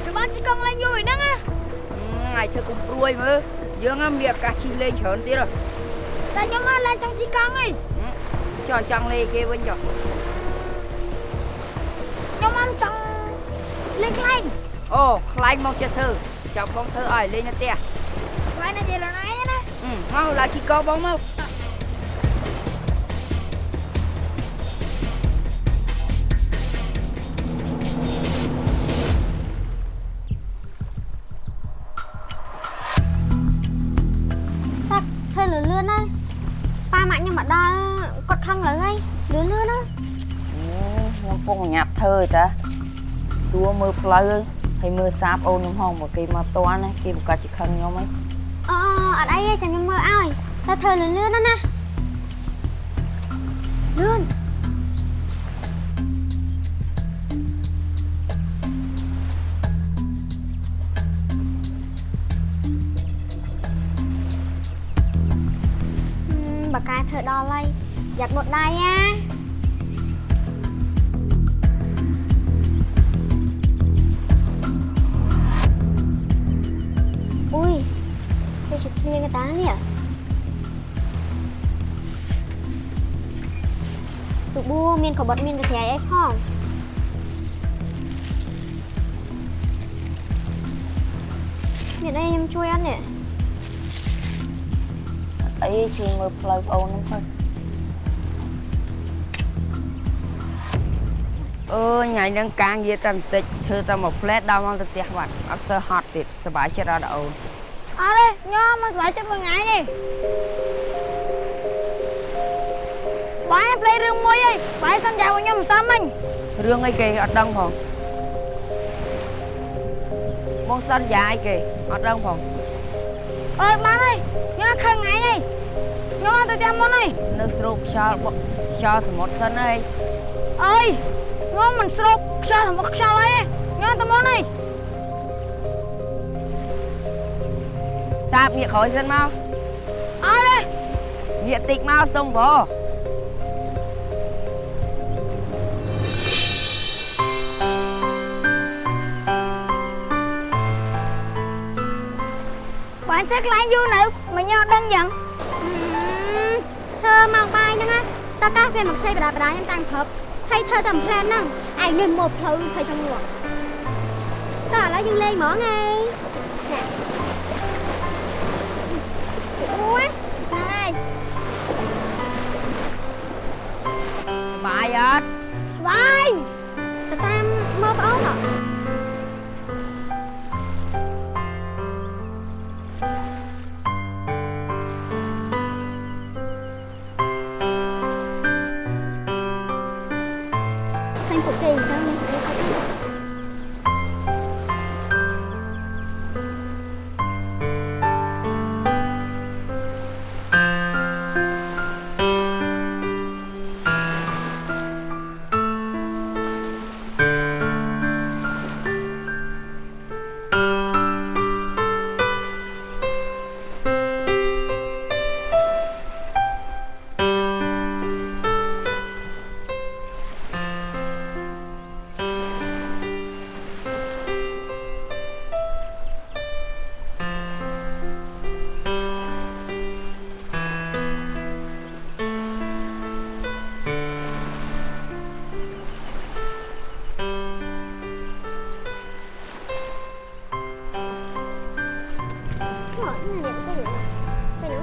គឺបានជិះកង់លេងយូរហ្នឹងណាថ្ងៃធ្វើគុំព្រួយមើលយើងហ្នឹងមានឱកាសជិះលេងច្រើនទៀតហ៎តែខ្ញុំមកលេងចង់ជិះកង់ហីចោះចង់លេងគេវិញចុះខ្ញុំមកចង់លេងខ្លែង អូខ្លាញ់មកចិត្តធ្វើចាំបងធ្វើឲ្យលេងនៅផ្ទះខ្លែងណានិយាយលណៃណាអឺមកឡើងជិះកោបងមកតាធ្វើលឿនលឿនណាប៉ាម៉ាក់ខ្ញុំមកដល់គាត់ខឹងលើហើយលឿនលឿនណាខ្ញុំកំពុងញាប់ធ្វើតាសួរមើលផ្លូវ ហើយមើលសាបអូនខ្ញុំហងមកគេមកតន់ណាគេប្រកាសជាខឹងខ្ញុំហីអូអត់អីទេចាំខ្ញុំមើលឲ្យតែធ្វើលឿនលឿនណាណាលឿន ទៅជិះភ្លៀងឯតានេះសុបួមានកបិតមានកាត្រៃអីផងមានអីខ្ញុំជួយអត់នេះអីជួយមើលផ្លូវប្អូនហ្នឹងទៅអើយថ្ងៃហ្នឹងកាងនិយាយតែបន្តិចធ្វើតែមួយផ្លែតដល់មកទៅផ្ទះបាត់អត់សើហត់ទៀតសប្បាយចិត្តអត់អូន អត់ទេញ៉ាំមកស្បាយចិត្តមួយថ្ងៃនេះបាយផ្លេរឿងមួយអីបាយសន្យាឲ្យខ្ញុំមិនសមមិញរឿងអីគេអត់ដឹងផងបងសន្យាអីគេអត់ដឹងផងអើយបានហើយខ្ញុំខឹងថ្ងៃអីខ្ញុំអត់ទៅផ្ទះមុនអីនៅស្រូបខ្យល់បក់ខ្យល់សមុទ្រសិនអីអើយខ្ញុំមិនស្រូបខ្យល់មកខ្យល់អីខ្ញុំទៅមុនអី សាបងាកក្រោយសិនមកអត់ទេងាកតិចមកសុំវបាយធ្វើខ្លាញ់យូរនៅមិនញ៉ាំដឹងយ៉ាងធ្វើមកបាយហ្នឹងណាតើកាសវាមកខ្ចីបដាបដាខ្ញុំតាំងព្រឹកហើយធ្វើតែផ្លែនហ្នឹងឯងនេះមកផ្លូវភ័យចង់ងក់តើឥឡូវយើងលេងហ្មងហីណែ អូយហ្នឹងហើយសបាយអត់ស្បាយទៅតាមមើលប្អូន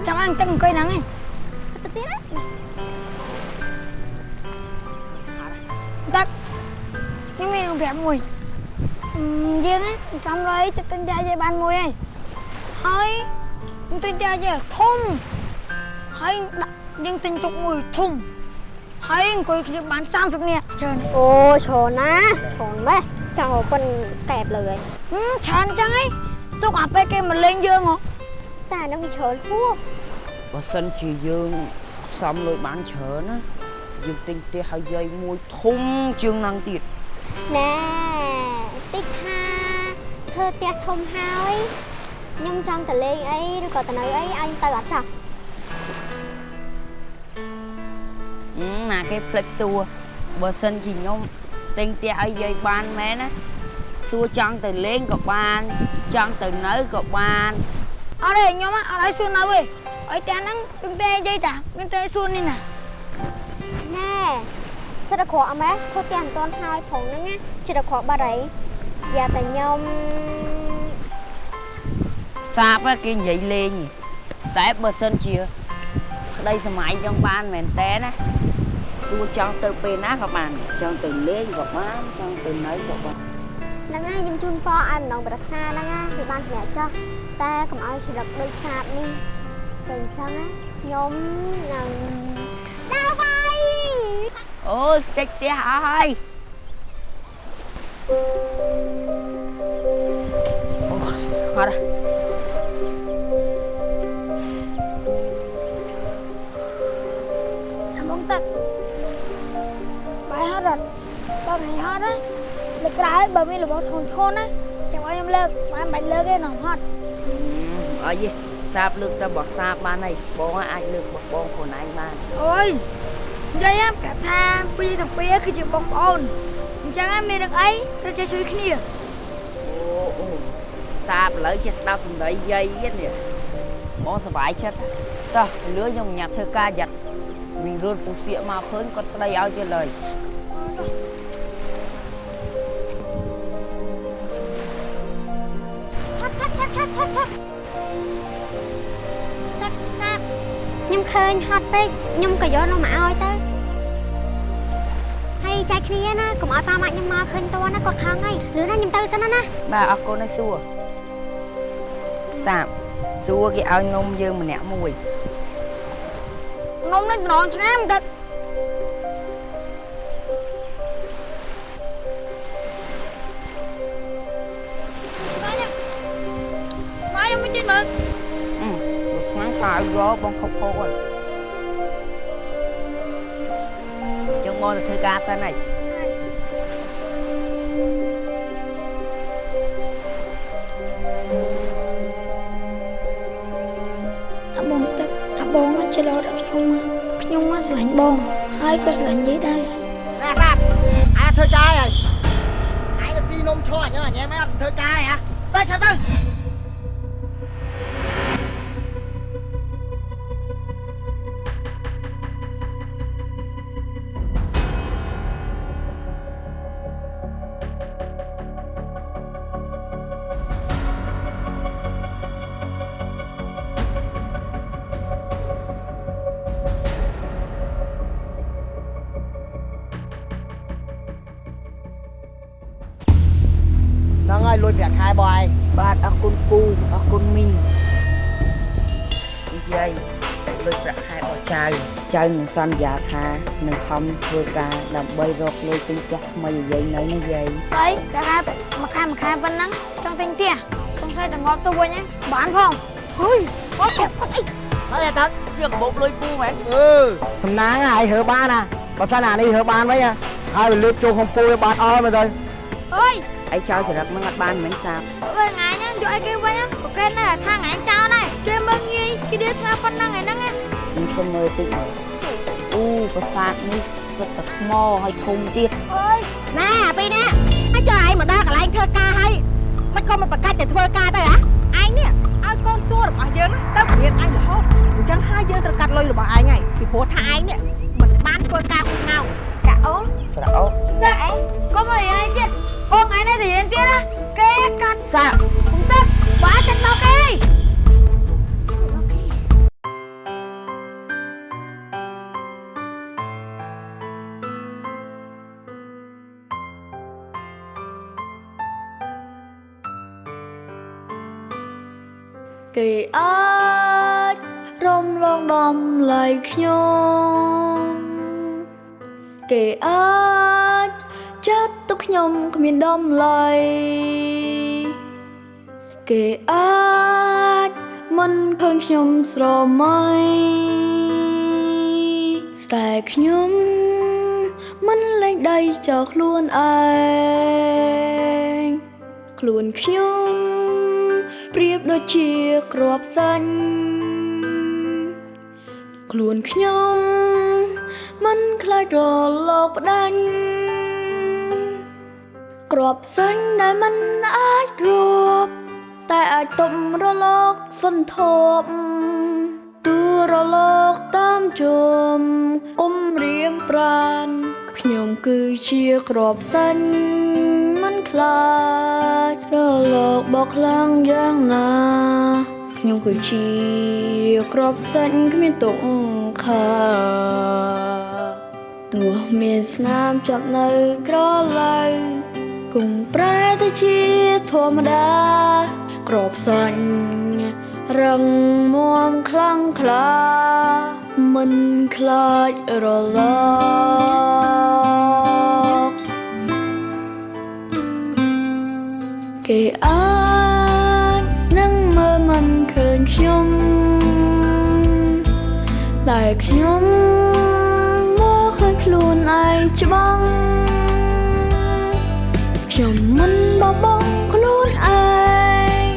ចាំអញទឹកអង្គុយហ្នឹងឯងទៅទៀតណាទឹកខ្ញុំមានរឿងប្រាប់មួយអឺយើងណាសំរយចិត្តទិញផ្ទះយាយបានមួយហើយហើយខ្ញុំទិញផ្ទះយាយធំហើយដាក់យើងទិញទុកមួយធំហើយអង្គុយគ្នាបាន30នាក់ច្រើនអូច្រើនណាស់ច្រើនម៉េះចង់ប៉ុនកែបលើហើយហឹមច្រើនចឹងឯងទុកអាពេលគេមកលេងយើងហ៎ តែអានឹងវាច្រើនហួសបើសិនជាយើងសំលុយបានច្រើនណាយើងទិញផ្ទះឲ្យយាយមួយធំជាងហ្នឹងទៀតណែតិចថាធ្វើផ្ទះធំហើយខ្ញុំចង់ទៅលេងអីឬក៏ទៅនៅអីឲ្យទៅអត់ចោះអឺណាគេផ្លិចសួរបើសិនជាខ្ញុំទិញផ្ទះឲ្យយាយបានមែនណាសួរចង់ទៅលេងក៏បានចង់ទៅនៅក៏បាន អត់ទេខ្ញុំអត់ឲ្យសួរនៅទេឲ្យផ្ទះហ្នឹងពីផ្ទះយាយតាមានតែសួរនេះណាណែចិត្តតែក្រក់អមែធ្វើផ្ទះមិនទាន់ហើយផងហ្នឹងណាចិត្តតែក្រក់បាត់ហើយយ៉ាតែខ្ញុំសាបគេនិយាយលេងតែបើសិនជាក្តីសម័យចង់បានមែនតើណាសួរចង់ទៅពេលណាក៏បានចង់ទៅលេងក៏បានចង់ទៅនៅក៏បាន ហ្នឹងហើយខ្ញុំជូនពរឲ្យម្ដងប្រាថ្នាហ្នឹងណាវាបានសម្រាប់ចោះតែកុំឲ្យច្រឹកដូចសាបនេះតែអញ្ចឹងណាខ្ញុំនឹងដើរបាយអូយតិចផ្ទះអស់ហើយអូអត់អាបងទឹកបាយហត់អត់បើថ្ងៃហត់ណា លើកក្រោយបើមានរបស់ធ្ងន់ធ្ងរណាចាំឲ្យខ្ញុំលើកបានបាច់លើកទេនំហត់អីទេសាបលើកតែបោះសាបបានហើយបងអាចលើកបោះបងខ្លួនឯងបានអូយនិយាយប្រាប់ថាពីរទាំងពីរគឺជាបងប្អូនអញ្ចឹងមានរឿងអីត្រូវចេះជួយគ្នាអូអូសាបឥឡូវចេះស្ដាប់សម្ដីយាយទៀតនេះបងសប្បាយចិត្តតោះលឿនខ្ញុំញ៉ាំធ្វើការយ៉ាត់វិញរត់ពូសៀកមកឃើញគាត់ស្ដីឲ្យទៀតឡើយ ឃើញហត់ពេកខ្ញុំក៏យកនោះមកឲ្យទៅហើយចែកគ្នាណាកុំឲ្យប៉ាម៉ាក់ខ្ញុំមកឃើញតណាគាត់ខឹងហើយលឿនណាខ្ញុំទៅសិនណាណាបាទអរគុណហើយសួរសាបសួរគេឲ្យនំយើងម្នាក់មួយនំនេះត្រង់ឆ្ងាមទឹកអម៉ែយកមកជិះមើលអឺ លោកខ្លាំងខៅយកបងខុសខុសហើយយើងមកទៅធ្វើការសិនហើយអាបងទឹកអាបងក៏ច្រឡោតឲ្យខ្ញុំខ្ញុំមកស្រឡាញ់បង ហើយក៏ស្រឡាញ់យាយដែរណែបាទអាធ្វើការហើយឯងទៅស៊ីនំឈរអញ្ចឹងអញ្ចឹងមិនអត់ធ្វើការហ៎ទៅឆាប់ទៅ ចៅចៅនឹងសន្យាថានឹងខំធ្វើការដើម្បីរកលុយទិញផ្ទះថ្មីឲ្យយាយនៅណាយាយស្អីកាកាមួយខែមួយខែប៉ុណ្ណឹងចង់ទិញផ្ទះសង្ស័យតែងាប់ទៅវិញហ្នឹងបានផងហុយអត់គាត់គាត់អីហើយតាយកកាបូបលុយពូមែនអឺសំណាងហើយហើបានណាបើសិនអានេះហើបានវិញហ៎ហើយវាលើកចូលក្នុងពូឲ្យបានអល់មើលទៅអើយអីចៅចរិតហ្នឹងអត់បានមិនសាបអើយថ្ងៃហ្នឹងយកអីគេវិញហ្នឹងប្រកែកណាស់ថាថ្ងៃចោលណាគេមើលងាយគេដៀស្ងាប៉ុណ្ណឹងឯហ្នឹងណា ខ្ញុំសុំមើលតិចមើលអូប្រាសាទនេះសុទ្ធតែថ្មហើយធំទៀតអើយណែអាពីរនេះហើយចុះឯងមកដល់កន្លែងធ្វើការហើយមិនក៏មិនប្រកាច់តែធ្វើការទៅហ៎ឯងនេះឲ្យកូនសួររបស់យើងណាទៅរៀនឯងរហូតអញ្ចឹងហើយយើងត្រូវកាត់លុយរបស់ឯងហើយពីព្រោះថាឯងនេះមិនបានធ្វើការពីម៉ោងស្រាក់អូនស្រោបសាក់អីកុំឲ្យរៀនទៀតបងថ្ងៃនេះទៅរៀនទៀតណាគេកាត់សាក់ខ្ញុំទឹកបាទចិត្តមកគេ គេអាចរំលងដំឡៃខ្ញុំគេអាចចាត់ទុកខ្ញុំគ្មានដំឡៃគេអាចមិនឃើញខ្ញុំស្រមៃតែខ្ញុំមិនលែងដៃចោលខ្លួនឯងខ្លួនខ្ញុំ ប្រៀបដូចជាក្របសាញ់ខ្លួនខ្ញុំមិនខ្លាចរលកផ្ដាញ់ក្របសាញ់ដែលមិនអាចរួបតែអាចទប់រលកសន្ធប់ទូរលកតាមជុំគុំរៀមប្រានខ្ញុំគឺជាក្របសាញ់មិន ខ្លាចរលកបោកខ្លាំងយ៉ាងណាខ្ញុំគឺជាក្របសាច់គ្មានទុកខាទោះមានស្នាមចាប់នៅក្រឡៅគង់ប្រែទៅជាធម្មតាក្របសាច់រឹងមាំខ្លាំងក្លាមិនខ្លាចរល គេអាចនឹងមើលមិនឃើញខ្ញុំតែខ្ញុំមកឃើញខ្លួនឯងច្បាស់ខ្ញុំមិនបបង